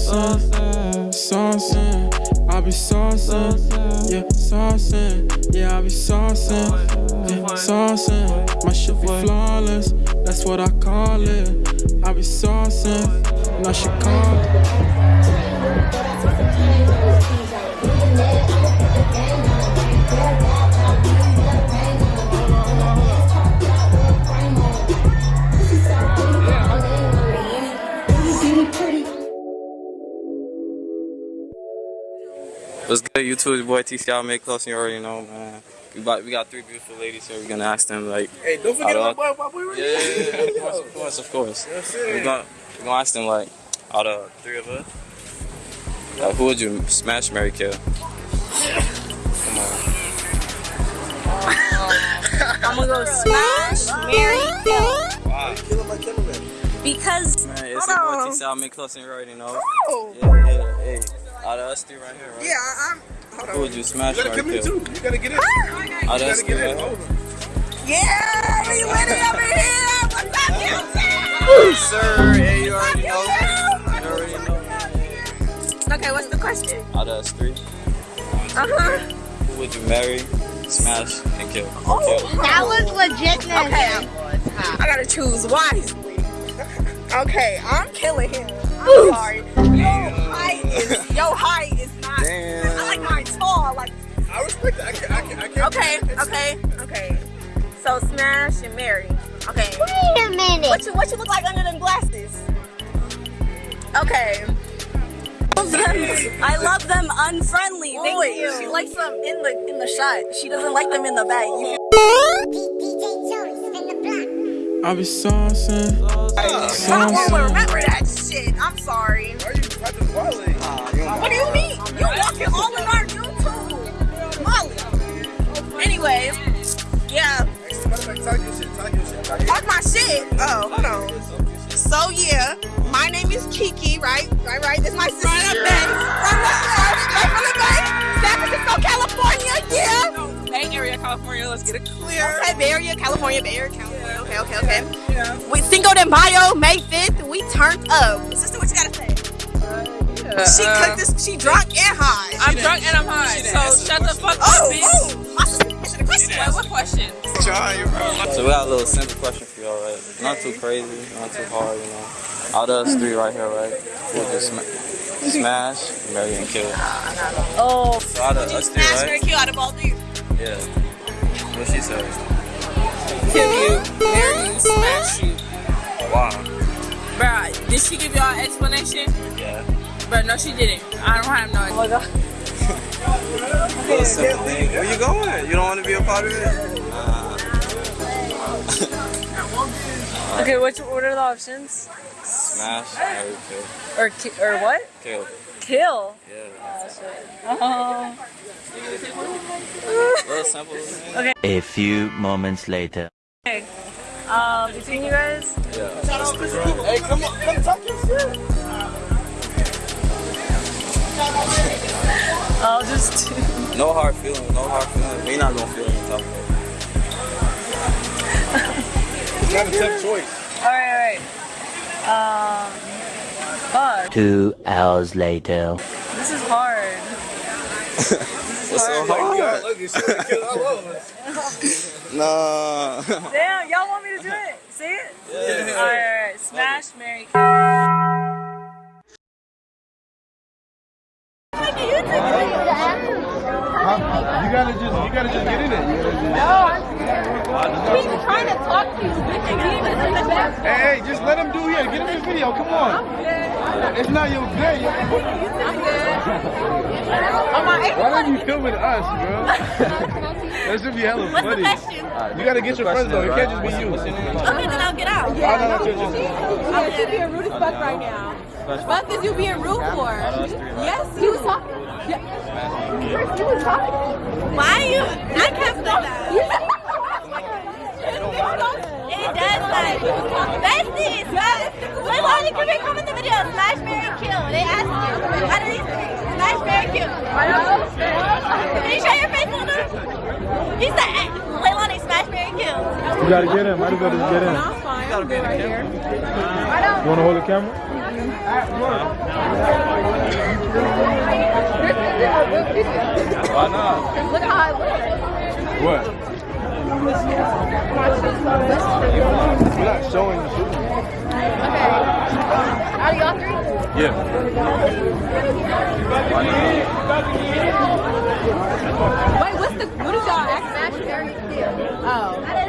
saucing, saucing. I be saucing, yeah, saucing. Yeah, I be saucing, yeah, saucing. My shit be flawless, that's what I call it. I be saucing, now she call it. What's good, YouTube? It's your boy TCL Make Close, and you already know, man. We got, we got three beautiful ladies here. We're gonna ask them, like, Hey, don't forget Out my of- boy, my boy right yeah, yeah, yeah, of course, of course, of course. That's We're gonna, we're gonna ask them, like, out of three of us, like, who would you smash, Mary kill? Come on. I'm gonna go smash, Mary, kill. Wow. Killing my cameraman. Because Man, it's Hold your boy on. TCL Make Close, and you already know. Oh. Yeah, yeah, hey. Out of us three right here, right? yeah, I'm. Hold Who would you smash, You gotta Mary come in too. You gotta get in. Out of us gotta three get right in. here. Yeah, we winning over here. What's up, YouTube? Sir, hey, you already know. You already know. Okay, what's the question? Out of us three, Uh huh. who would you marry, smash, and kill? Oh. Kill. That was legitness. Okay. I gotta choose wisely. Okay, I'm killing him. I'm sorry. Your height is your height is not. Damn. I like mine tall. Like I respect that. I can't. I can't. I can't okay, okay, okay. So smash and marry. Okay. Wait a minute. What you what you look like under them glasses? Okay. I love them unfriendly. Thank Wait, you. She likes them in the in the shot. She doesn't like them in the bag. You DJ Joey, spin the block. I be saucing, I won't remember that shit. I'm sorry. Why are you? What do you mean? You walking all in our YouTube, Molly. Anyway, yeah. Talk your shit. Talk your shit. Talk your Talk my shit. Oh, hold on. So yeah, my name is Kiki, right? Right, right. This is my sister. The Bay. From the straight from the Bay. San Francisco, California. Yeah. Bay Area, California. Let's get it clear. Okay, Bay Area, California, Bay Area, California. Okay, okay, okay. We Cinco de Mayo, May 5th. We turned up. Sister, what you gotta say? She Uh, cooked this. She drunk and high. I'm drunk and I'm high. So shut the fuck up, Oh, bitch. oh, my sister answered the question. What, what question? So we got a little simple question for y'all, right? Not too crazy, not too hard, you know. Out of us three right here, right? Who would you sma- smash, marry, and kill? Oh, So out of us three, smash her right? kill out of all three. Yeah. What she said? Kill you, marry you, smash you. Wow. Bruh, did she give y'all an explanation? Yeah. But no, she didn't. I don't have no Oh idea. Little simple thing. Where you going? You don't want to be a part of it? Nah. Okay, which what are the options? Smash, Or kill. Or ki- or what? Kill. Kill. Yeah. Oh. Little simple thing. A few moments later. Okay. Um, between you guys, Yeah. Hey, come on. Come talk No hard feelings, no hard feelings. We not gonna feel any tough. It's not a tough choice. All right, all right. Um, fuck. Two hours later. This is hard. What's so hard? gotta look at kill all of us. Nah. Damn, y'all want me to do it? See it? Yeah. All right, all right. Smash, Mary, to talk to you. Hey, hey, just let him do it. Get him in the video. Come on. It's not your day. Why don't you filming us, bro? that should be hella funny. You gotta get your friends though. It can't just be you. Okay, then I'll get out. Oh, no, no, just- just- I'm you being rude as fuck right now. Fuck is you being rude for? Yes, he was talking. Yeah. He was talking. Why are you? I can't stop that. It does like besties. Wait, why did you come in the video? Smash, Mary, kill. They asked you. How did you smash, Mary, kill? Can you show your face, Luna? He said, eh, Leilani, smash, Mary, kill. You gotta get in. Might as well just get in. I'm fine. I'm good right here. You wanna hold the camera? Why not? Look how I look. What? We're not showing the shooting. Okay. Are y'all three? Yeah. Wait, what's the what is y'all act smash kill? Oh.